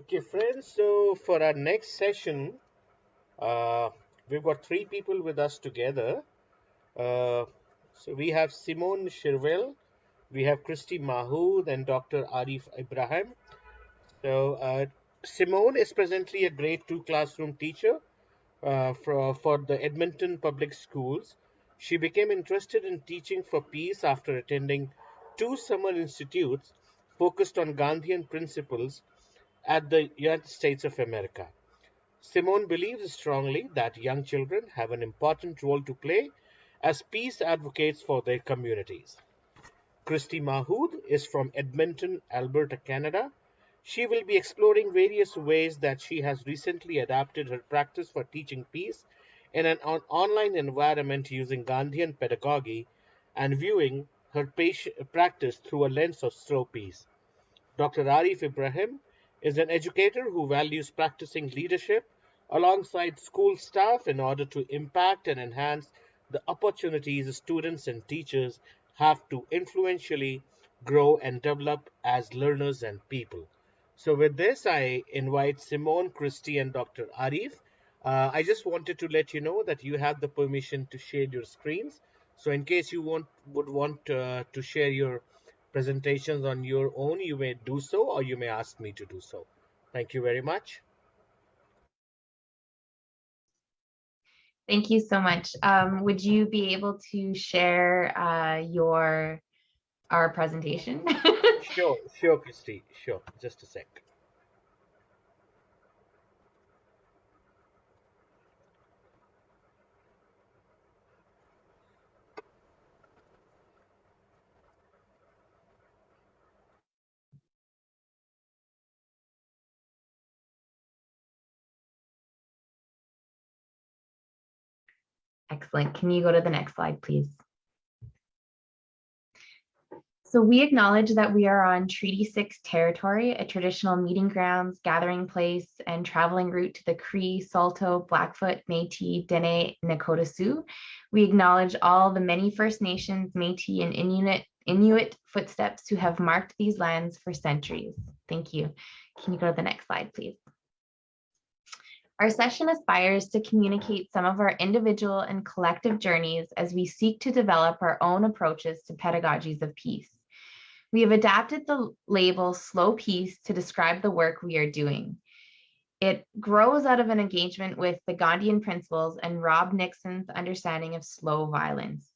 Okay, friends, so for our next session, uh, we've got three people with us together. Uh, so we have Simone Shirvel, we have Christy Mahood, and Dr. Arif Ibrahim. So uh, Simone is presently a grade two classroom teacher uh, for, for the Edmonton Public Schools. She became interested in teaching for peace after attending two summer institutes focused on Gandhian principles at the United States of America. Simone believes strongly that young children have an important role to play as peace advocates for their communities. Christy Mahood is from Edmonton, Alberta, Canada. She will be exploring various ways that she has recently adapted her practice for teaching peace in an on online environment using Gandhian pedagogy and viewing her practice through a lens of slow peace. Dr. Arif Ibrahim is an educator who values practicing leadership alongside school staff in order to impact and enhance the opportunities students and teachers have to influentially grow and develop as learners and people. So with this, I invite Simone, Christy, and Dr. Arif. Uh, I just wanted to let you know that you have the permission to share your screens. So in case you want would want uh, to share your presentations on your own, you may do so or you may ask me to do so. Thank you very much. Thank you so much. Um, would you be able to share uh, your our presentation? sure, sure, Christy. Sure, just a sec. Excellent. Can you go to the next slide, please? So we acknowledge that we are on Treaty 6 territory, a traditional meeting grounds, gathering place, and traveling route to the Cree, Saulteaux, Blackfoot, Métis, Dene, Nakota Sioux. We acknowledge all the many First Nations, Métis, and Inuit, Inuit footsteps who have marked these lands for centuries. Thank you. Can you go to the next slide, please? Our session aspires to communicate some of our individual and collective journeys as we seek to develop our own approaches to pedagogies of peace. We have adapted the label slow peace to describe the work we are doing. It grows out of an engagement with the Gandhian principles and Rob Nixon's understanding of slow violence.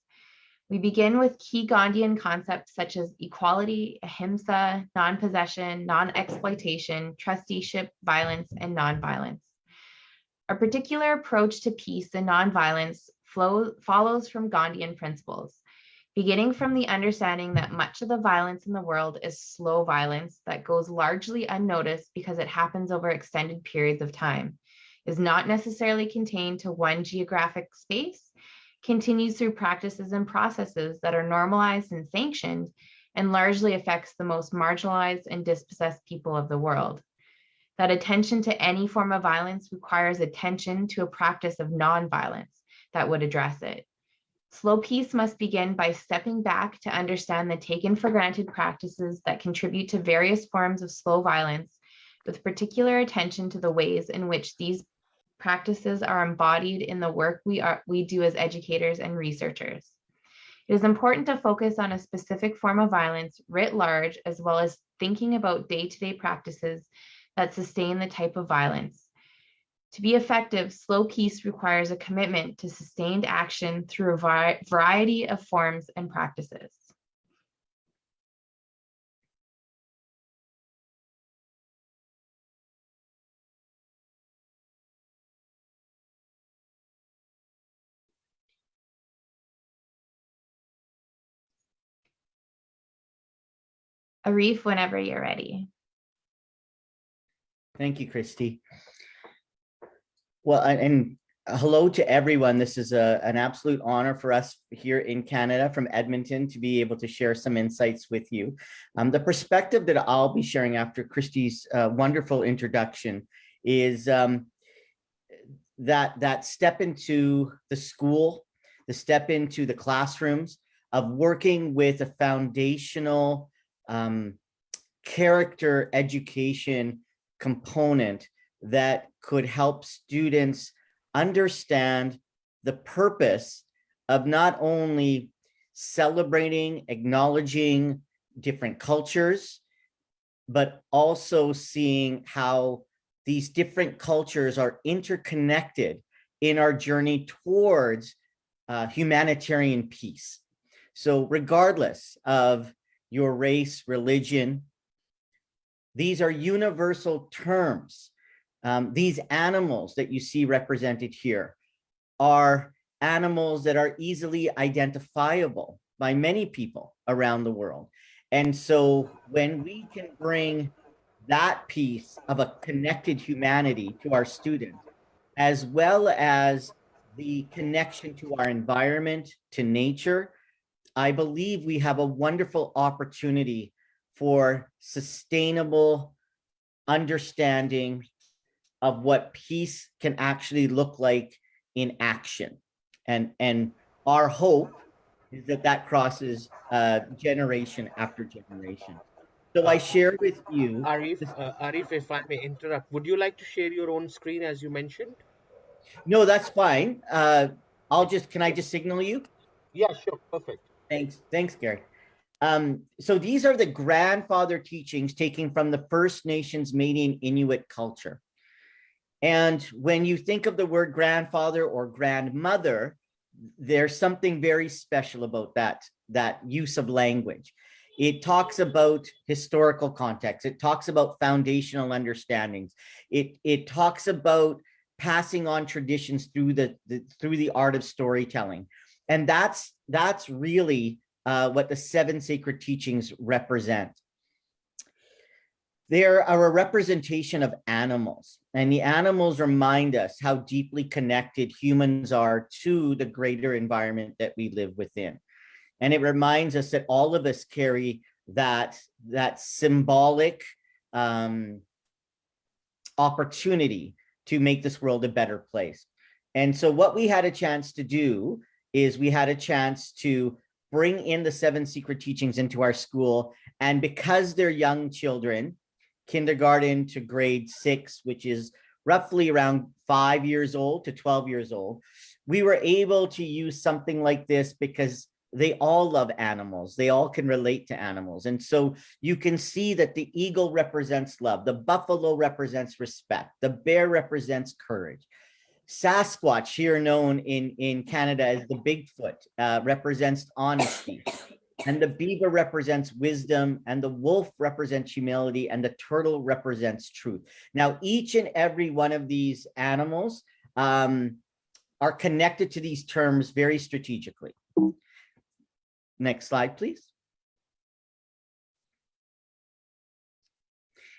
We begin with key Gandhian concepts such as equality, ahimsa, non-possession, non-exploitation, trusteeship, violence, and non-violence. A particular approach to peace and nonviolence flow, follows from Gandhian principles, beginning from the understanding that much of the violence in the world is slow violence that goes largely unnoticed because it happens over extended periods of time, is not necessarily contained to one geographic space, continues through practices and processes that are normalized and sanctioned, and largely affects the most marginalized and dispossessed people of the world that attention to any form of violence requires attention to a practice of nonviolence that would address it. Slow peace must begin by stepping back to understand the taken for granted practices that contribute to various forms of slow violence, with particular attention to the ways in which these practices are embodied in the work we, are, we do as educators and researchers. It is important to focus on a specific form of violence writ large, as well as thinking about day-to-day -day practices that sustain the type of violence. To be effective, slow peace requires a commitment to sustained action through a variety of forms and practices. Arif, whenever you're ready. Thank you, Christy. Well, and hello to everyone. This is a, an absolute honor for us here in Canada from Edmonton to be able to share some insights with you. Um, the perspective that I'll be sharing after Christy's uh, wonderful introduction is um, that, that step into the school, the step into the classrooms of working with a foundational um, character education component that could help students understand the purpose of not only celebrating, acknowledging different cultures, but also seeing how these different cultures are interconnected in our journey towards uh, humanitarian peace. So regardless of your race, religion, these are universal terms. Um, these animals that you see represented here are animals that are easily identifiable by many people around the world. And so when we can bring that piece of a connected humanity to our students, as well as the connection to our environment, to nature, I believe we have a wonderful opportunity for sustainable understanding of what peace can actually look like in action. And, and our hope is that that crosses uh, generation after generation. So I share with you. Arif, uh, Arif, if I may interrupt, would you like to share your own screen as you mentioned? No, that's fine. Uh, I'll just, can I just signal you? Yeah, sure. Perfect. Thanks. Thanks, Gary. Um, so these are the grandfather teachings taken from the First Nations Métis Inuit culture. And when you think of the word grandfather or grandmother, there's something very special about that, that use of language. It talks about historical context. It talks about foundational understandings. It, it talks about passing on traditions through the, the through the art of storytelling. And that's that's really uh, what the seven sacred teachings represent. They are a representation of animals, and the animals remind us how deeply connected humans are to the greater environment that we live within. And it reminds us that all of us carry that, that symbolic um, opportunity to make this world a better place. And so what we had a chance to do is we had a chance to bring in the seven sacred teachings into our school. And because they're young children, kindergarten to grade six, which is roughly around five years old to 12 years old, we were able to use something like this because they all love animals. They all can relate to animals. And so you can see that the eagle represents love. The buffalo represents respect. The bear represents courage. Sasquatch, here known in, in Canada as the Bigfoot, uh, represents honesty. And the beaver represents wisdom, and the wolf represents humility, and the turtle represents truth. Now, each and every one of these animals um, are connected to these terms very strategically. Next slide, please.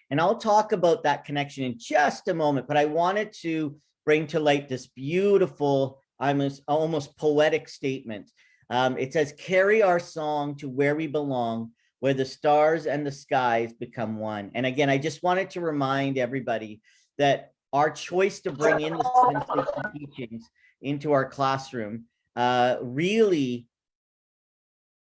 And I'll talk about that connection in just a moment, but I wanted to bring to light this beautiful, almost, almost poetic statement. Um, it says, carry our song to where we belong, where the stars and the skies become one. And again, I just wanted to remind everybody that our choice to bring in the teachings into our classroom uh, really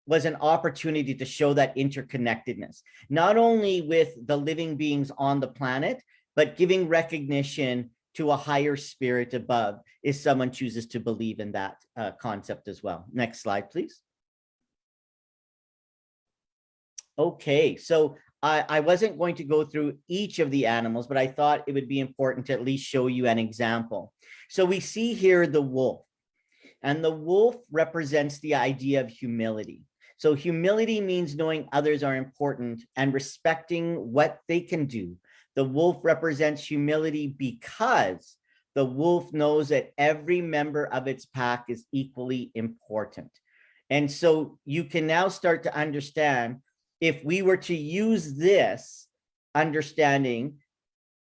was an opportunity to show that interconnectedness, not only with the living beings on the planet, but giving recognition to a higher spirit above if someone chooses to believe in that uh, concept as well. Next slide, please. Okay, so I, I wasn't going to go through each of the animals, but I thought it would be important to at least show you an example. So we see here the wolf, and the wolf represents the idea of humility. So humility means knowing others are important and respecting what they can do. The wolf represents humility because the wolf knows that every member of its pack is equally important. And so you can now start to understand if we were to use this understanding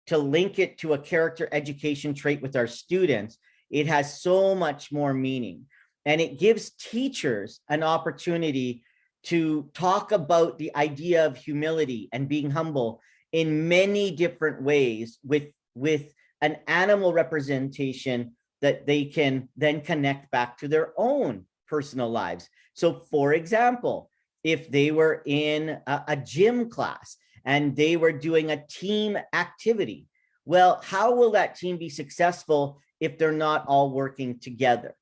to link it to a character education trait with our students, it has so much more meaning and it gives teachers an opportunity to talk about the idea of humility and being humble in many different ways with with an animal representation that they can then connect back to their own personal lives so for example if they were in a, a gym class and they were doing a team activity. Well, how will that team be successful if they're not all working together?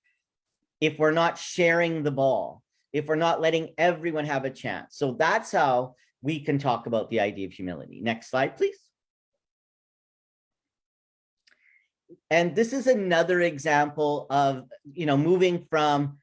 If we're not sharing the ball, if we're not letting everyone have a chance. So that's how we can talk about the idea of humility. Next slide, please. And this is another example of, you know, moving from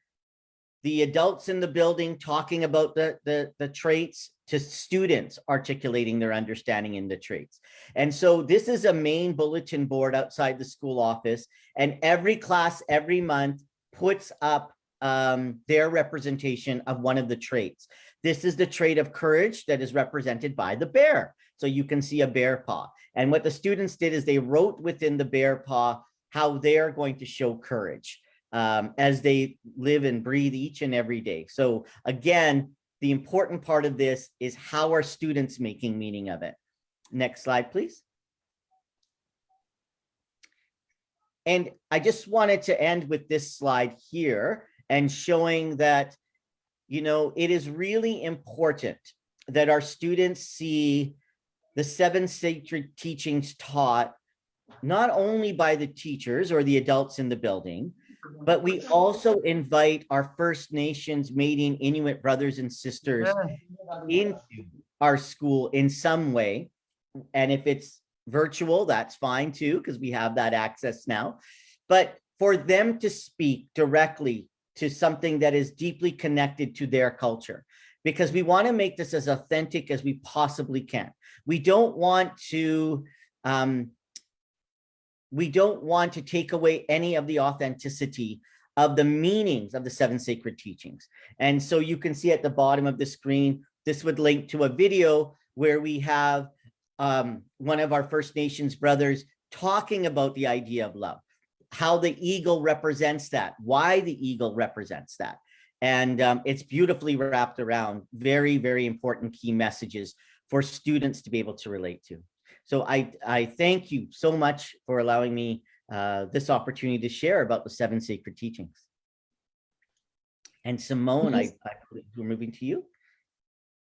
the adults in the building talking about the, the, the traits to students articulating their understanding in the traits. And so this is a main bulletin board outside the school office and every class every month puts up um, their representation of one of the traits. This is the trait of courage that is represented by the bear. So you can see a bear paw. And what the students did is they wrote within the bear paw how they're going to show courage um, as they live and breathe each and every day. So again, the important part of this is how are students making meaning of it? Next slide, please. And I just wanted to end with this slide here and showing that, you know, it is really important that our students see the seven sacred teachings taught not only by the teachers or the adults in the building, but we also invite our First Nations, Métis, Inuit brothers and sisters into our school in some way. And if it's virtual, that's fine too, because we have that access now. But for them to speak directly to something that is deeply connected to their culture, because we want to make this as authentic as we possibly can. We don't want to um, we don't want to take away any of the authenticity of the meanings of the seven sacred teachings. And so you can see at the bottom of the screen, this would link to a video where we have um, one of our First Nations brothers talking about the idea of love, how the eagle represents that, why the eagle represents that. And um, it's beautifully wrapped around very, very important key messages for students to be able to relate to. So I, I thank you so much for allowing me uh, this opportunity to share about the seven sacred teachings. And Simone, I, I we're moving to you.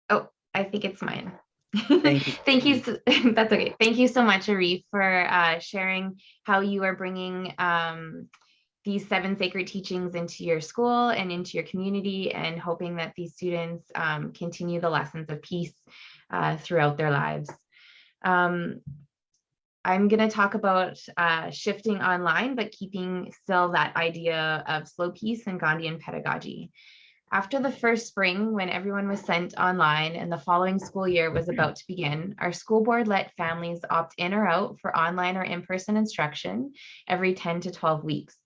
Oh, I think it's mine. Thank you. Thank you. so- That's okay. Thank you so much, Arif, for uh, sharing how you are bringing um, these seven sacred teachings into your school and into your community and hoping that these students um, continue the lessons of peace uh, throughout their lives. Um, I'm going to talk about uh, shifting online, but keeping still that idea of slow peace and Gandhian pedagogy. After the first spring, when everyone was sent online and the following school year was about to begin, our school board let families opt in or out for online or in-person instruction every 10 to 12 weeks.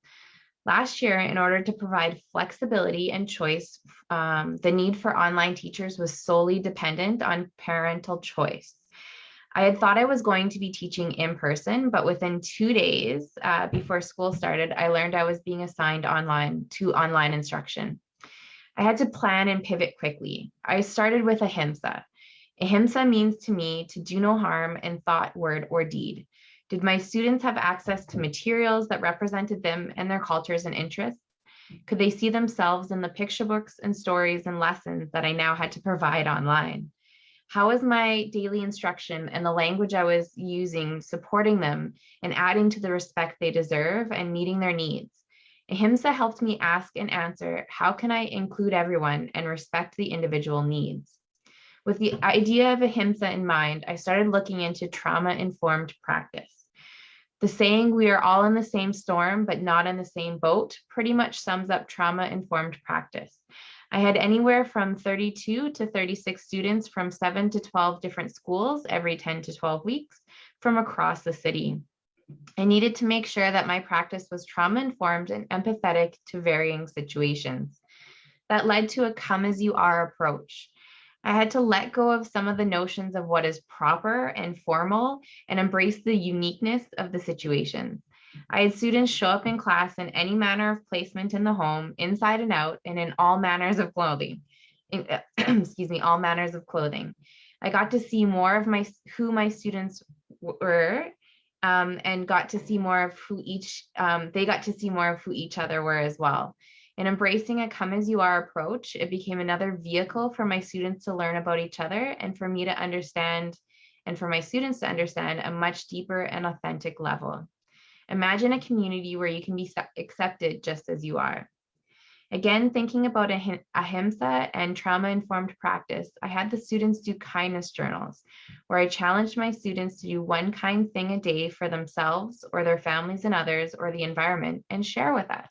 Last year, in order to provide flexibility and choice, um, the need for online teachers was solely dependent on parental choice. I had thought I was going to be teaching in person, but within two days uh, before school started, I learned I was being assigned online to online instruction. I had to plan and pivot quickly. I started with ahimsa. Ahimsa means to me to do no harm in thought, word, or deed. Did my students have access to materials that represented them and their cultures and interests? Could they see themselves in the picture books and stories and lessons that I now had to provide online? How was my daily instruction and the language I was using supporting them and adding to the respect they deserve and meeting their needs? Ahimsa helped me ask and answer, how can I include everyone and respect the individual needs? With the idea of ahimsa in mind, I started looking into trauma-informed practice. The saying, we are all in the same storm, but not in the same boat, pretty much sums up trauma-informed practice. I had anywhere from 32 to 36 students from seven to 12 different schools every 10 to 12 weeks from across the city. I needed to make sure that my practice was trauma informed and empathetic to varying situations. That led to a come as you are approach. I had to let go of some of the notions of what is proper and formal and embrace the uniqueness of the situation. I had students show up in class in any manner of placement in the home, inside and out, and in all manners of clothing. In, excuse me, all manners of clothing. I got to see more of my who my students were um, and got to see more of who each, um, they got to see more of who each other were as well. In embracing a come as you are approach, it became another vehicle for my students to learn about each other and for me to understand and for my students to understand a much deeper and authentic level. Imagine a community where you can be accepted just as you are. Again, thinking about ahimsa and trauma-informed practice, I had the students do kindness journals, where I challenged my students to do one kind thing a day for themselves or their families and others or the environment and share with us.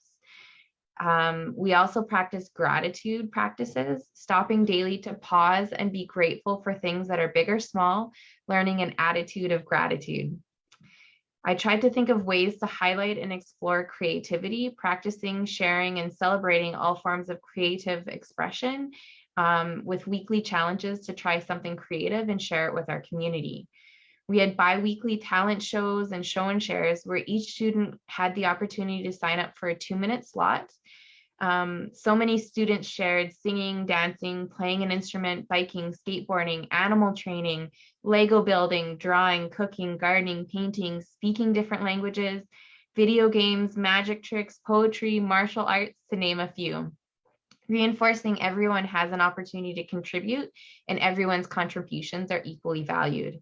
Um, we also practice gratitude practices, stopping daily to pause and be grateful for things that are big or small, learning an attitude of gratitude. I tried to think of ways to highlight and explore creativity, practicing, sharing, and celebrating all forms of creative expression um, with weekly challenges to try something creative and share it with our community. We had bi-weekly talent shows and show and shares where each student had the opportunity to sign up for a two minute slot um, so many students shared singing, dancing, playing an instrument, biking, skateboarding, animal training, Lego building, drawing, cooking, gardening, painting, speaking different languages, video games, magic tricks, poetry, martial arts, to name a few. Reinforcing everyone has an opportunity to contribute and everyone's contributions are equally valued.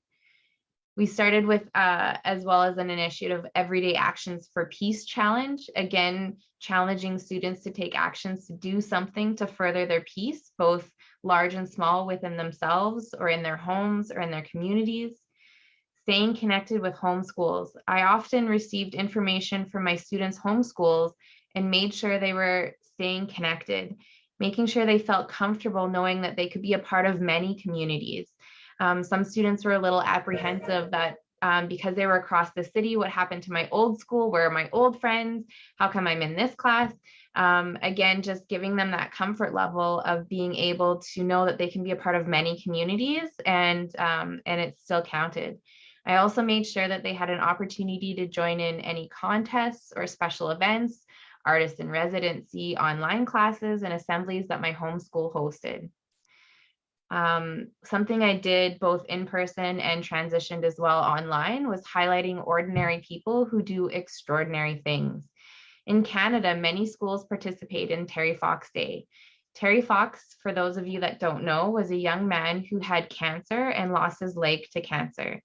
We started with, uh, as well as an initiative, Everyday Actions for Peace Challenge, again, challenging students to take actions to do something to further their peace, both large and small within themselves or in their homes or in their communities. Staying connected with homeschools. I often received information from my students' homeschools and made sure they were staying connected, making sure they felt comfortable knowing that they could be a part of many communities um, some students were a little apprehensive that um, because they were across the city, what happened to my old school, where are my old friends, how come I'm in this class? Um, again, just giving them that comfort level of being able to know that they can be a part of many communities and, um, and it's still counted. I also made sure that they had an opportunity to join in any contests or special events, artist in residency, online classes, and assemblies that my homeschool hosted. Um, something I did both in person and transitioned as well online was highlighting ordinary people who do extraordinary things. In Canada, many schools participate in Terry Fox Day. Terry Fox, for those of you that don't know, was a young man who had cancer and lost his leg to cancer.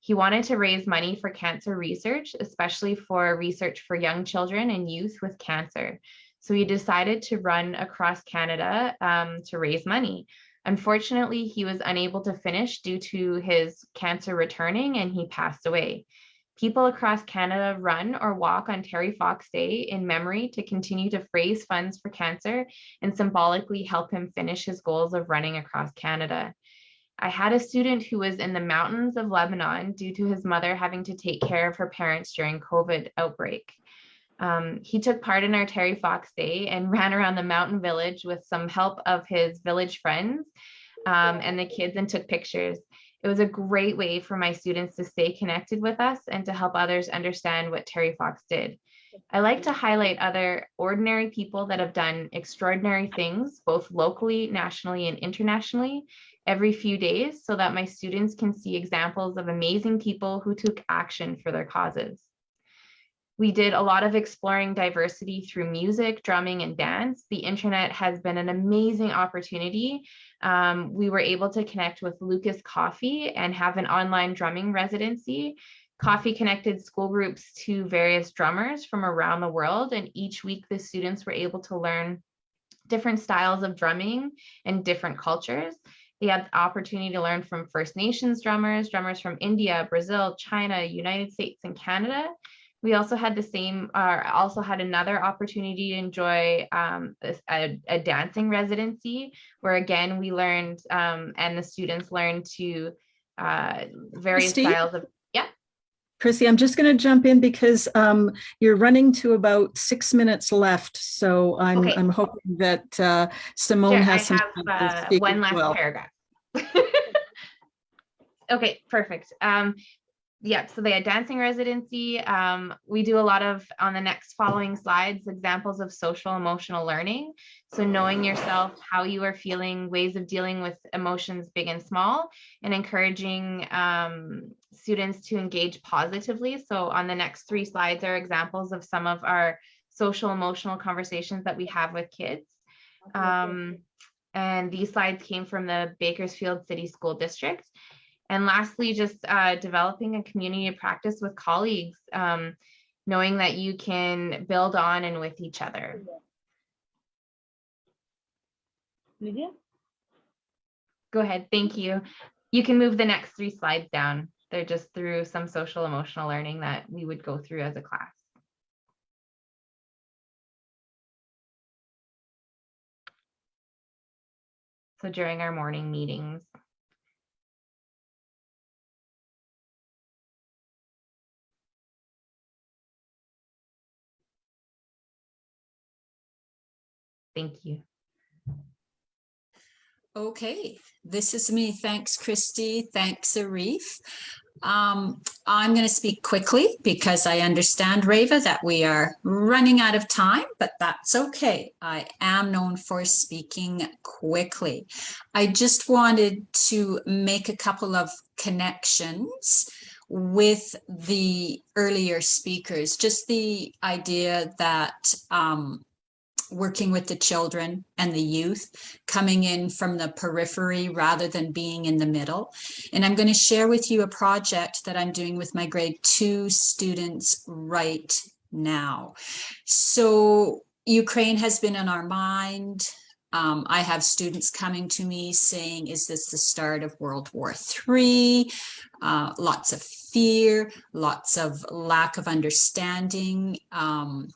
He wanted to raise money for cancer research, especially for research for young children and youth with cancer. So he decided to run across Canada um, to raise money. Unfortunately, he was unable to finish due to his cancer returning and he passed away. People across Canada run or walk on Terry Fox Day in memory to continue to raise funds for cancer and symbolically help him finish his goals of running across Canada. I had a student who was in the mountains of Lebanon due to his mother having to take care of her parents during COVID outbreak. Um, he took part in our Terry Fox Day and ran around the mountain village with some help of his village friends um, and the kids and took pictures. It was a great way for my students to stay connected with us and to help others understand what Terry Fox did. I like to highlight other ordinary people that have done extraordinary things, both locally, nationally, and internationally, every few days so that my students can see examples of amazing people who took action for their causes. We did a lot of exploring diversity through music, drumming, and dance. The internet has been an amazing opportunity. Um, we were able to connect with Lucas Coffee and have an online drumming residency. Coffee connected school groups to various drummers from around the world, and each week the students were able to learn different styles of drumming and different cultures. They had the opportunity to learn from First Nations drummers, drummers from India, Brazil, China, United States, and Canada. We also had the same, uh, also had another opportunity to enjoy um, a, a, dancing residency where again, we learned um, and the students learned to uh, various Christy? styles of, yeah. Chrissy, I'm just going to jump in because um, you're running to about six minutes left. So I'm, Okay. I'm hoping that uh, Simone Sure, I has some. have uh, one last well. paragraph. Okay, perfect. Um, Yep, so they had dancing residency. Um, we do a lot of, on the next following slides, examples of social emotional learning. So knowing yourself, how you are feeling, ways of dealing with emotions big and small, and encouraging um, students to engage positively. So on the next three slides are examples of some of our social emotional conversations that we have with kids. Um, and these slides came from the Bakersfield City School District. And lastly, just uh, developing a community of practice with colleagues, um, knowing that you can build on and with each other. Lydia? Go ahead, thank you. You can move the next three slides down. They're just through some social emotional learning that we would go through as a class. So during our morning meetings. Thank you. Okay, this is me. Thanks, Christy. Thanks, Arif. Um, I'm going to speak quickly because I understand, Rava, that we are running out of time, but that's okay. I am known for speaking quickly. I just wanted to make a couple of connections with the earlier speakers, just the idea that um, working with the children and the youth, coming in from the periphery rather than being in the middle. And I'm going to share with you a project that I'm doing with my grade two students right now. So Ukraine has been in our mind. Um, I have students coming to me saying, is this the start of World War III? Uh, lots of fear, lots of lack of understanding. Um,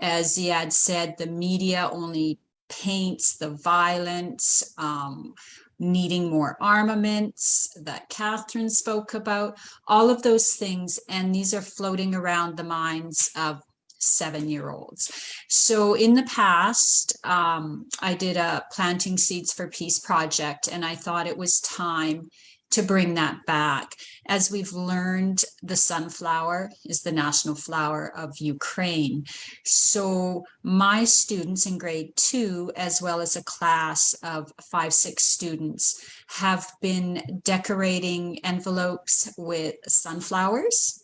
as Ziad said, the media only paints the violence, um, needing more armaments that Catherine spoke about, all of those things. And these are floating around the minds of seven-year-olds. So in the past, um, I did a planting seeds for peace project, and I thought it was time to bring that back. As we've learned, the sunflower is the national flower of Ukraine. So my students in grade two, as well as a class of five, six students, have been decorating envelopes with sunflowers.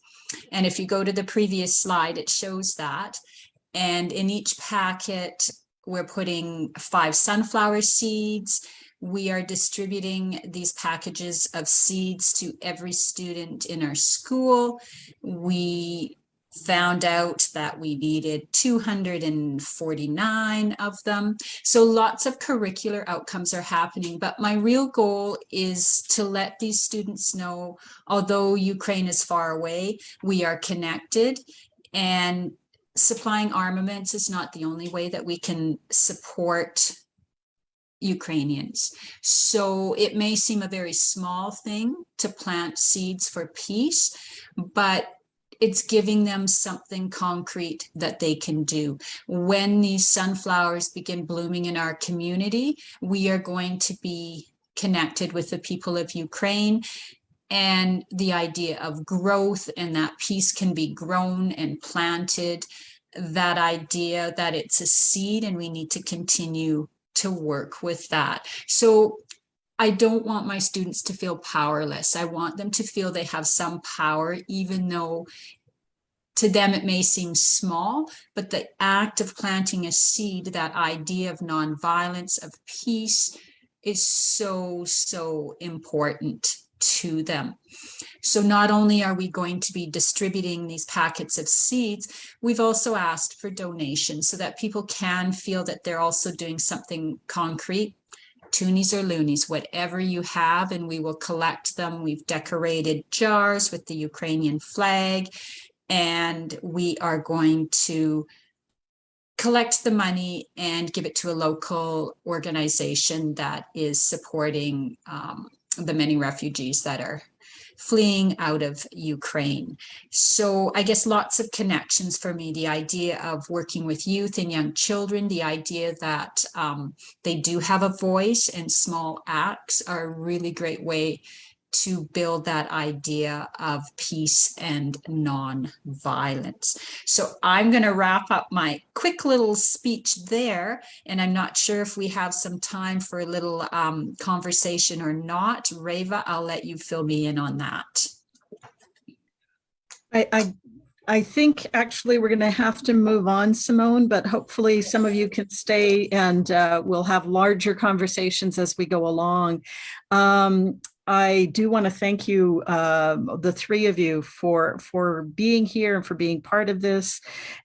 And if you go to the previous slide, it shows that. And in each packet, we're putting five sunflower seeds, we are distributing these packages of seeds to every student in our school. We found out that we needed 249 of them. So lots of curricular outcomes are happening, but my real goal is to let these students know, although Ukraine is far away, we are connected and supplying armaments is not the only way that we can support Ukrainians. So it may seem a very small thing to plant seeds for peace, but it's giving them something concrete that they can do. When these sunflowers begin blooming in our community, we are going to be connected with the people of Ukraine and the idea of growth and that peace can be grown and planted, that idea that it's a seed and we need to continue to work with that. So I don't want my students to feel powerless. I want them to feel they have some power, even though to them it may seem small, but the act of planting a seed, that idea of nonviolence, of peace, is so, so important to them. So not only are we going to be distributing these packets of seeds, we've also asked for donations so that people can feel that they're also doing something concrete toonies or loonies, whatever you have, and we will collect them. We've decorated jars with the Ukrainian flag, and we are going to collect the money and give it to a local organization that is supporting um, the many refugees that are fleeing out of Ukraine. So I guess lots of connections for me, the idea of working with youth and young children, the idea that um, they do have a voice and small acts are a really great way to build that idea of peace and non-violence. So I'm going to wrap up my quick little speech there, and I'm not sure if we have some time for a little um, conversation or not. Rava, I'll let you fill me in on that. I, I, I think actually we're going to have to move on, Simone, but hopefully some of you can stay and uh, we'll have larger conversations as we go along. Um, I do want to thank you, um, the three of you, for for being here and for being part of this.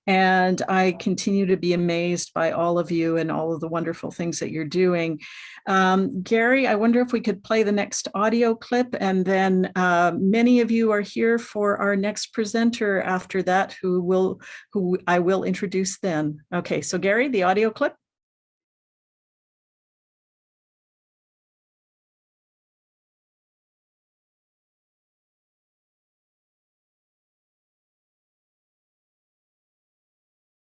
And I continue to be amazed by all of you and all of the wonderful things that you're doing. Um, Gary, I wonder if we could play the next audio clip, and then uh, many of you are here for our next presenter after that, who will who I will introduce then. Okay, so Gary, the audio clip.